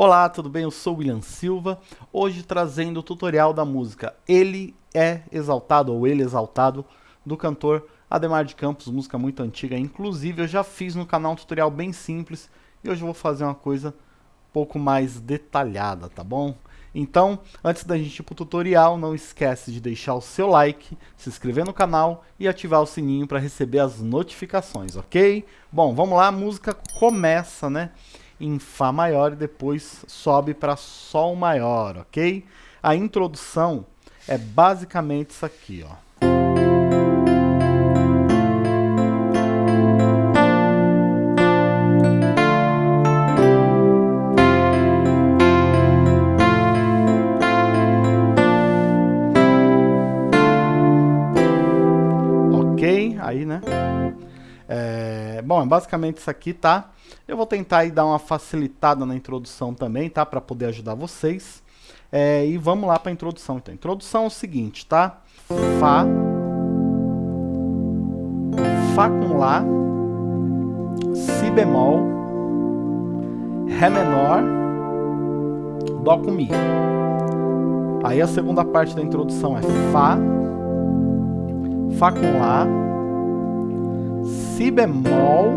Olá, tudo bem? Eu sou o William Silva, hoje trazendo o tutorial da música Ele é Exaltado, ou Ele Exaltado, do cantor Ademar de Campos, música muito antiga, inclusive eu já fiz no canal um tutorial bem simples, e hoje eu vou fazer uma coisa um pouco mais detalhada, tá bom? Então, antes da gente ir pro tutorial, não esquece de deixar o seu like, se inscrever no canal e ativar o sininho para receber as notificações, ok? Bom, vamos lá, a música começa, né? Em Fá maior e depois sobe para Sol maior, ok? A introdução é basicamente isso aqui, ó. Bom, é basicamente isso aqui, tá? Eu vou tentar aí dar uma facilitada na introdução também, tá? Para poder ajudar vocês. É, e vamos lá para a introdução. Então, introdução é o seguinte, tá? Fá. Fá com Lá. Si bemol. Ré menor. Dó com Mi. Aí a segunda parte da introdução é Fá. Fá com Lá Si bemol,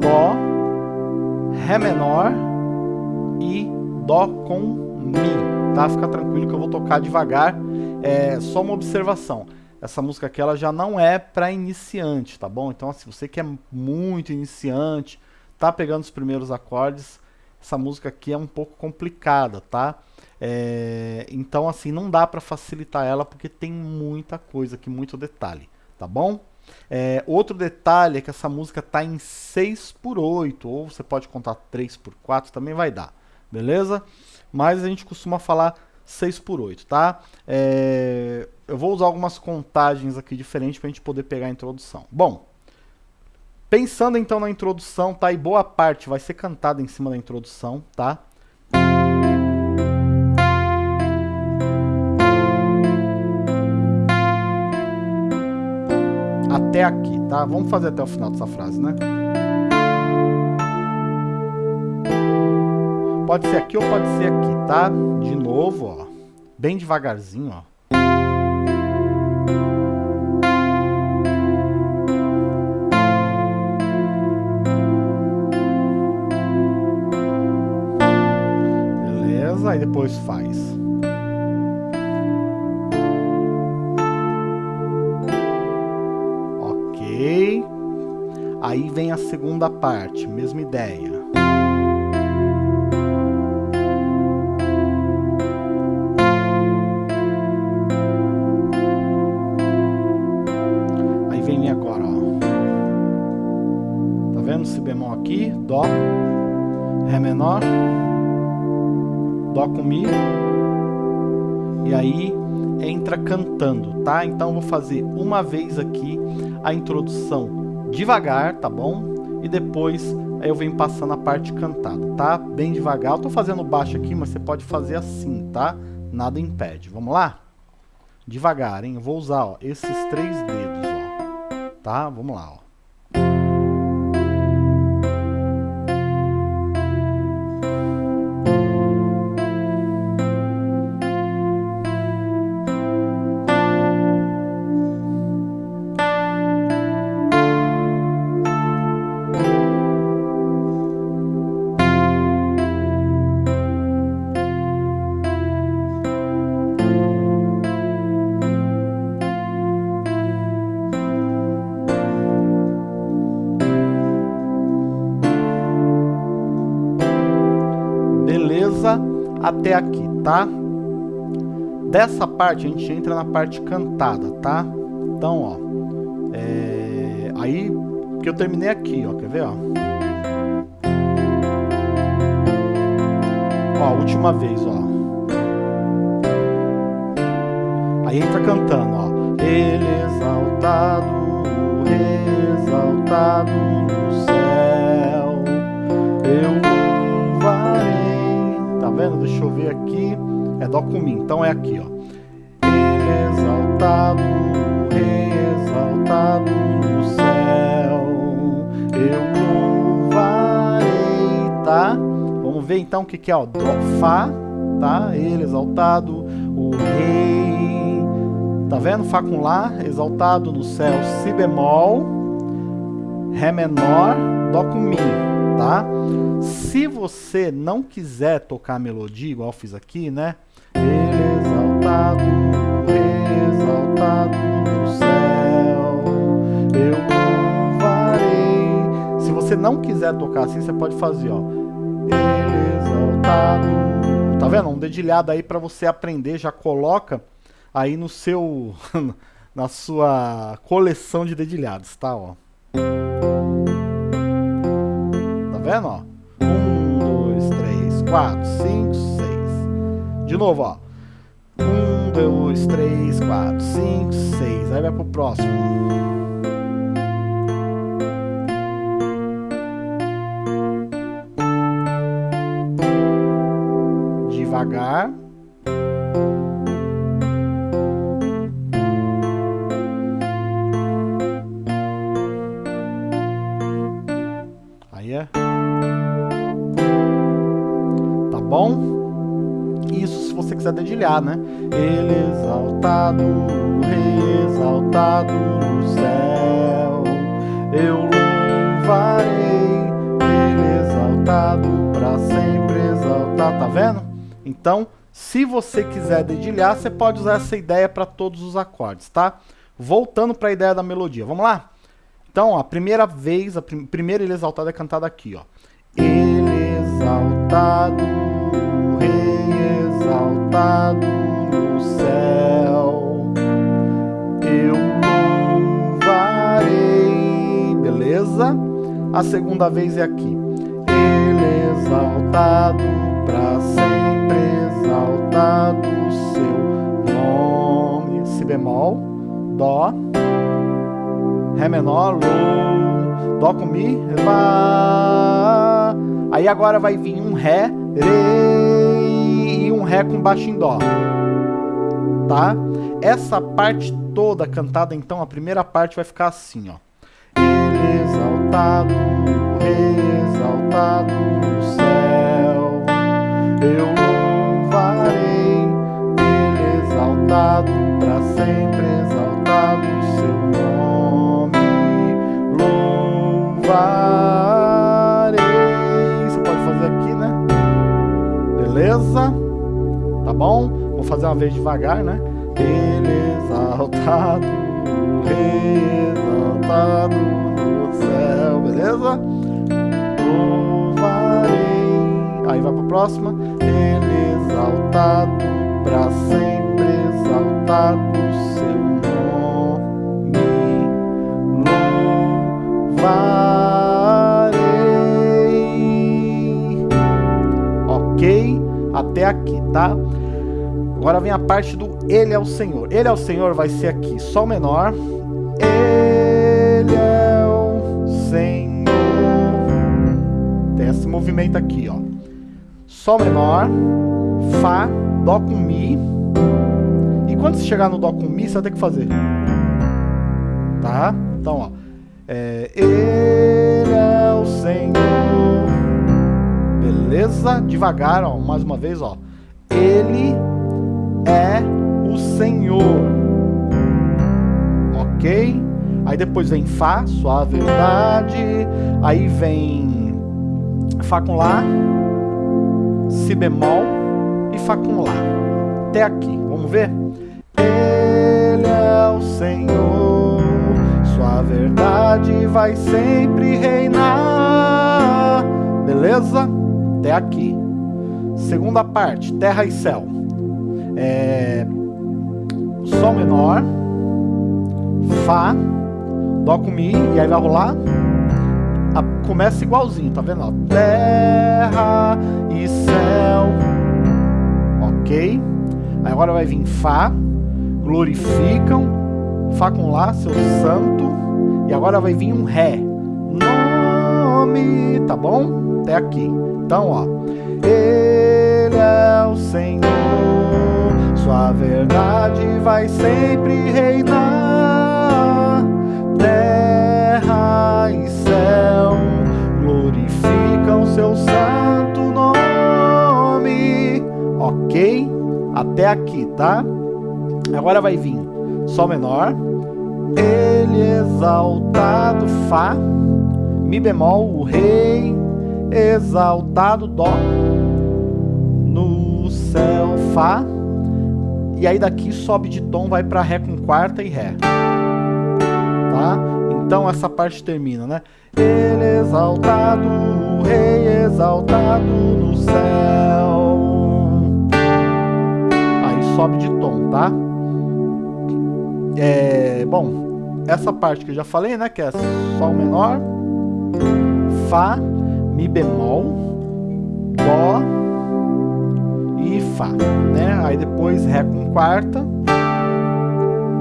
Dó, Ré menor e Dó com Mi, tá? Fica tranquilo que eu vou tocar devagar, é só uma observação. Essa música aqui ela já não é para iniciante, tá bom? Então, se assim, você que é muito iniciante, tá pegando os primeiros acordes, essa música aqui é um pouco complicada, tá? É, então, assim, não dá para facilitar ela porque tem muita coisa aqui, muito detalhe, tá bom? É, outro detalhe é que essa música está em 6 por 8 ou você pode contar 3 por 4 também vai dar, beleza? Mas a gente costuma falar 6 por 8 tá? É, eu vou usar algumas contagens aqui diferentes para a gente poder pegar a introdução. Bom, pensando então na introdução, tá? E boa parte vai ser cantada em cima da introdução, tá? Até aqui, tá? Vamos fazer até o final dessa frase, né? Pode ser aqui ou pode ser aqui, tá? De novo, ó. Bem devagarzinho, ó. Beleza? Aí depois faz. Aí vem a segunda parte, mesma ideia. Aí vem agora, ó. Tá vendo si bemol aqui, dó, ré menor, dó com mi. E aí entra cantando, tá? Então vou fazer uma vez aqui a introdução devagar, tá bom? E depois eu venho passando a parte cantada, tá? Bem devagar. Eu tô fazendo baixo aqui, mas você pode fazer assim, tá? Nada impede. Vamos lá? Devagar, hein? Eu vou usar, ó, esses três dedos, ó. Tá? Vamos lá, ó. Até aqui, tá? Dessa parte a gente entra na parte cantada, tá? Então, ó, é... aí que eu terminei aqui, ó, quer ver, ó? Ó, última vez, ó. Aí entra cantando, ó. Ele exaltado, exaltado no céu, Deixa eu ver aqui. É Dó com Mi, então é aqui, ó. Exaltado, exaltado no céu, eu louvarei, tá? Vamos ver então o que, que é, ó. Dó, Fá, tá? Ele exaltado, o Rei. Tá vendo? Fá com Lá, exaltado no céu, Si bemol, Ré menor, Dó com Mi, tá? Se você não quiser tocar melodia, igual fiz aqui, né? Exaltado, exaltado no céu, eu louvarei. Se você não quiser tocar assim, você pode fazer, ó. Ele exaltado. Tá vendo? Um dedilhado aí para você aprender, já coloca aí no seu na sua coleção de dedilhados, tá, ó. Vendo, ó? Um, dois, três, quatro, cinco, seis. De novo, ó. Um, dois, três, quatro, cinco, seis. Aí vai pro próximo. Devagar. Quiser dedilhar, né? Ele exaltado, rei exaltado no céu. Eu louvarei, ele exaltado para sempre exaltar. Tá vendo? Então, se você quiser dedilhar, você pode usar essa ideia para todos os acordes, tá? Voltando para a ideia da melodia. Vamos lá? Então, ó, a primeira vez, a prim primeira ele exaltado é cantado aqui, ó. Ele exaltado, exaltado no céu. Eu louvarei, beleza? A segunda vez é aqui. Ele exaltado para sempre exaltado seu nome. Si bemol, dó, Ré menor, Lô, Dó com Mi, Fá. Aí agora vai vir um Ré, um Ré com baixo em Dó. Tá? Essa parte toda cantada, então, a primeira parte vai ficar assim, ó. Ele exaltado, exaltado no céu, eu louvarei, Ele exaltado para sempre exaltado seu nome louvarei. Você pode fazer aqui, né? Beleza? Bom? Vou fazer uma vez devagar, né? Ele exaltado, exaltado no céu, beleza? Louvarei. Aí vai pra próxima. Ele exaltado, pra sempre exaltado seu nome louvarei. Ok? Até aqui, tá? Agora vem a parte do Ele é o Senhor. Ele é o Senhor vai ser aqui, Sol menor. Ele é o Senhor. Tem esse movimento aqui, ó. Sol menor, Fá, Dó com Mi. E quando você chegar no Dó com Mi, você vai ter que fazer. Tá? Então, ó. É, ele é o Senhor. Beleza? Devagar, ó. Mais uma vez, ó. Ele é o Senhor. Ok? Aí depois vem Fá, sua verdade. Aí vem Fá com Lá, Si bemol e Fá com Lá. Até aqui. Vamos ver? Ele é o Senhor. Sua verdade vai sempre reinar. Beleza? Até aqui. Segunda parte, terra e céu. É... Sol menor, Fá, Dó com Mi, e aí vai rolar. A... Começa igualzinho, tá vendo? Ó, terra e céu. Ok? Aí agora vai vir Fá, glorificam, Fá com Lá, seu santo. E agora vai vir um Ré. Nome, tá bom? Até aqui. Então, ó. Verdade vai sempre reinar. Terra e céu glorificam seu santo nome. ok? Até aqui, tá? Agora vai vir Sol menor, Ele exaltado, Fá, Mi bemol, o Rei exaltado, Dó, no céu, Fá, e aí daqui sobe de tom, vai para Ré com quarta e Ré, tá? Então essa parte termina, né? Ele exaltado, o Rei exaltado no céu. Aí sobe de tom, tá? É, bom, essa parte que eu já falei, né? Que é Sol menor, Fá, Mi bemol, Dó Fá, né? Aí depois Ré com quarta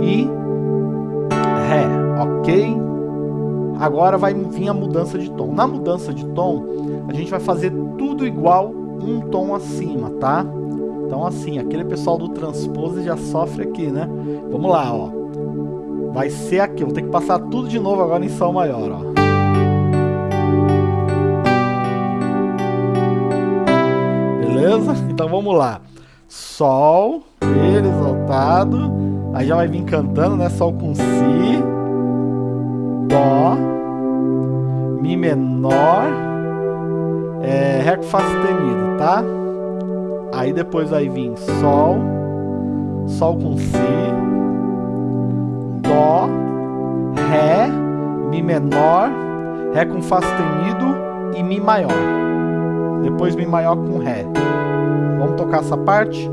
e Ré, ok? Agora vai vir a mudança de tom. Na mudança de tom, a gente vai fazer tudo igual um tom acima, tá? Então assim, aquele pessoal do transpose já sofre aqui, né? Vamos lá, ó. Vai ser aqui, vou ter que passar tudo de novo agora em Sol maior, ó. Beleza? Então vamos lá. Sol, Ele exaltado. Aí já vai vir cantando, né? Sol com Si. Dó. Mi menor. É, Ré com Fá sustenido, tá? Aí depois vai vir Sol, Sol com Si, Dó, Ré, Mi menor, Ré com Fá sustenido e Mi maior. Depois Mi maior com Ré. Vamos tocar essa parte?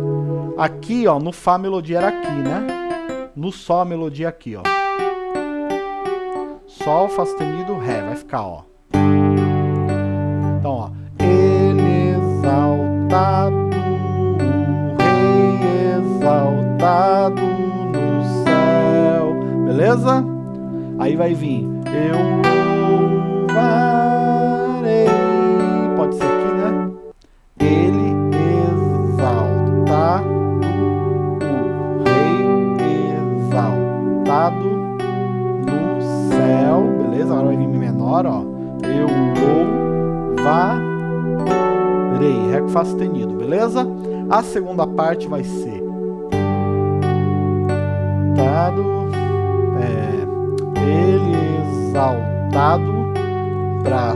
Aqui, ó, no Fá a melodia era aqui, né? No Sol a melodia aqui, ó. Sol, Fá sustenido, Ré. Vai ficar, ó. Então, ó. Ele exaltado exaltado no céu. Beleza? Aí vai vir. Eu segunda parte vai ser. Exaltado, é, ele exaltado para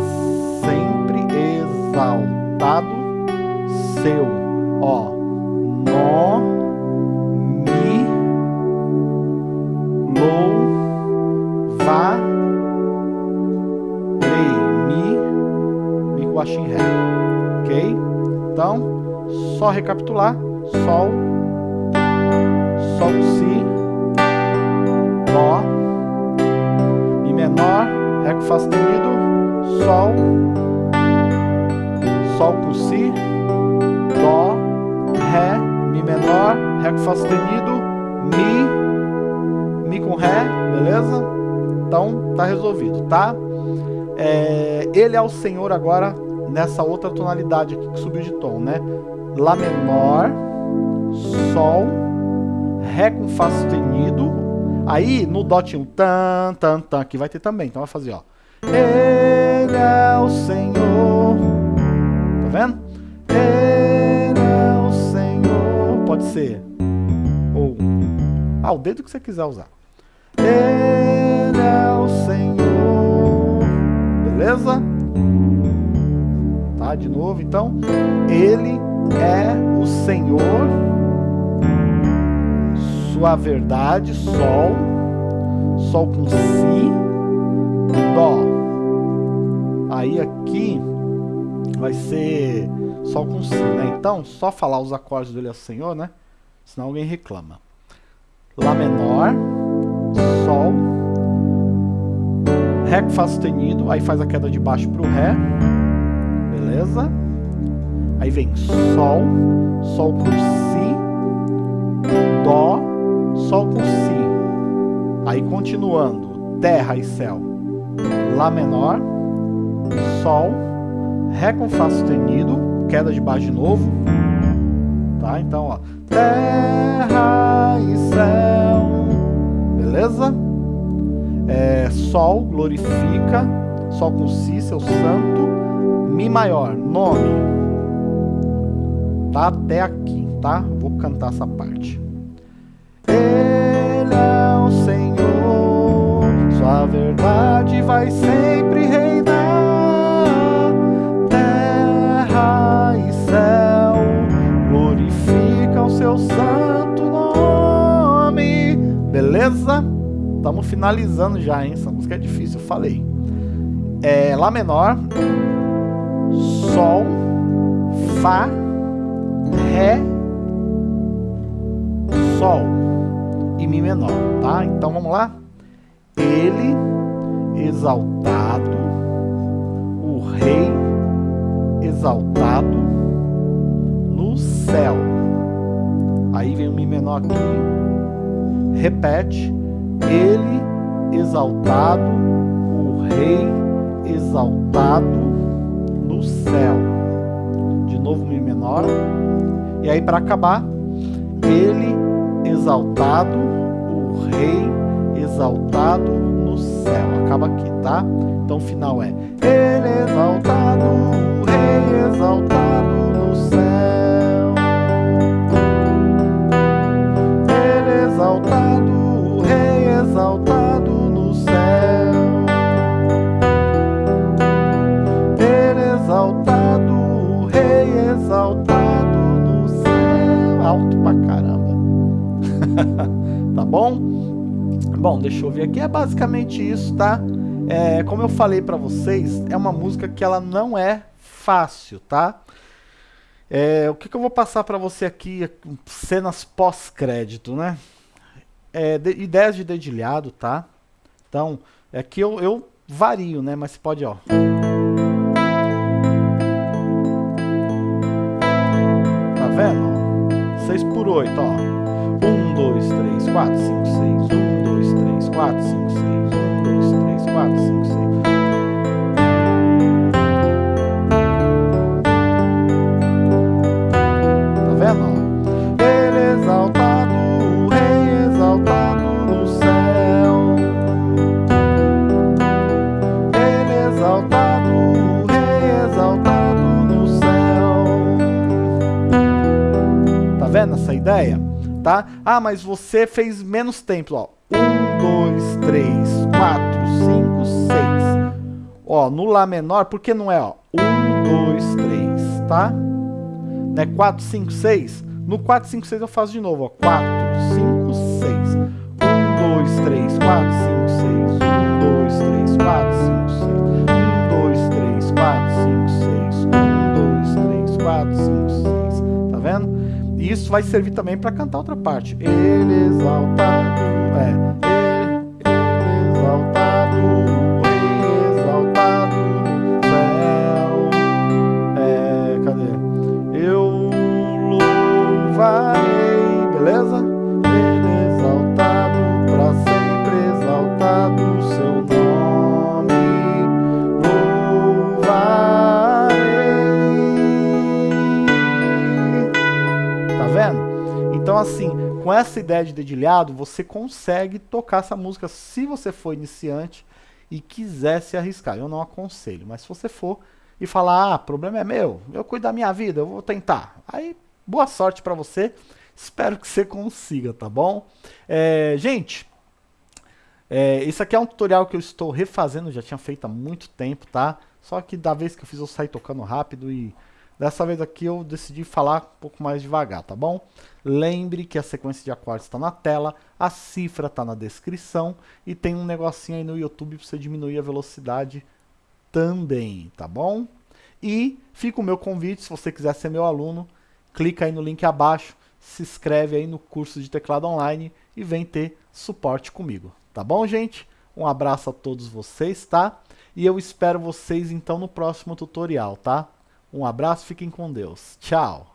sempre exaltado, seu, só recapitular, sol, sol, si, Dó, Mi menor, Ré com Fá sustenido, Sol, Sol com Si, Dó, Ré, Mi menor, Ré com Fá sustenido, Mi, Mi com Ré, beleza? Então tá resolvido, tá? É, ele é o Senhor agora nessa outra tonalidade aqui que subiu de tom, né? Lá menor, Sol, Ré com Fá sustenido, Aí, no Dó tinha um tan, tan, tan, que vai ter também. Então vai fazer, ó. Ele é o Senhor. Tá vendo? Ele é o Senhor. Pode ser. Ou. Ah, o dedo que você quiser usar. Ele é o Senhor. Beleza? Tá, de novo, então. Ele é o Senhor sua verdade, Sol, Sol com Si, Dó. Aí aqui vai ser Sol com Si, né? Então, só falar os acordes dele ao Senhor, né? Senão alguém reclama. Lá menor, Sol, Ré com Fá sustenido, aí faz a queda de baixo pro Ré, beleza? Aí vem Sol, Sol com Si, Dó, Sol com Si. Aí continuando, Terra e Céu. Lá menor, Sol, Ré com Fá sustenido, queda de baixo de novo. Tá? Então, ó. Terra e céu. Beleza? É, Sol, glorifica. Sol com Si, seu santo. Mi maior, nome. Tá até aqui, tá? Vou cantar essa parte. Ele é o Senhor, sua verdade vai sempre reinar. Terra e céu glorificam seu santo nome. Beleza? Estamos finalizando já, hein? Essa música é difícil, eu falei. É Lá menor, Sol, Fá, Ré, Sol e Mi menor, tá? Então vamos lá? Ele, exaltado, o Rei, exaltado no céu. Aí vem o Mi menor aqui, repete, ele, exaltado, o Rei, exaltado no céu. De novo Mi menor. E aí para acabar, ele exaltado, o rei exaltado no céu. Acaba aqui, tá? Então o final é Ele exaltado, o rei exaltado Alto pra caramba. tá bom? Bom, deixa eu ver aqui. É basicamente isso, tá? É, como eu falei pra vocês, é uma música que ela não é fácil, tá? É, o que, que eu vou passar pra você aqui, cenas pós-crédito, né? É, de, ideias de dedilhado, tá? Então, é que eu, eu vario, né? Mas pode, ó... 8, ó. 1, 2, 3, 4, 5, 6. 1, 2, 3, 4, 5, Ah, mas você fez menos tempo, ó. 1, 2, 3, 4, 5, 6. Ó, no Lá menor, por que não é, ó? 1, 2, 3, tá? Né? 4, 5, 6. No 4, 5, 6 eu faço de novo, ó. 4, 5, 6. 1, 2, 3, 4, 5, 6. 1, 2, 3, 4, 5, 6. 1, 2, 3, 4, 5, 6. 1, 2, 3, 4, 5, 6. E isso vai servir também para cantar outra parte. Ele exaltado, é, ele exaltado, ele exaltado no céu. É, cadê? Eu louvarei, beleza? Assim, com essa ideia de dedilhado, você consegue tocar essa música se você for iniciante e quiser se arriscar. Eu não aconselho, mas se você for e falar, ah, problema é meu, eu cuido da minha vida, eu vou tentar. Aí, boa sorte para você, espero que você consiga, tá bom? É, gente, é, isso aqui é um tutorial que eu estou refazendo, já tinha feito há muito tempo, tá? Só que da vez que eu fiz eu saí tocando rápido e dessa vez aqui eu decidi falar um pouco mais devagar, tá bom? Lembre que a sequência de acordes está na tela, a cifra está na descrição e tem um negocinho aí no YouTube para você diminuir a velocidade também, tá bom? E fica o meu convite, se você quiser ser meu aluno, clica aí no link abaixo, se inscreve aí no curso de teclado online e vem ter suporte comigo, tá bom, gente? Um abraço a todos vocês, tá? E eu espero vocês então no próximo tutorial, tá? Um abraço, fiquem com Deus. Tchau!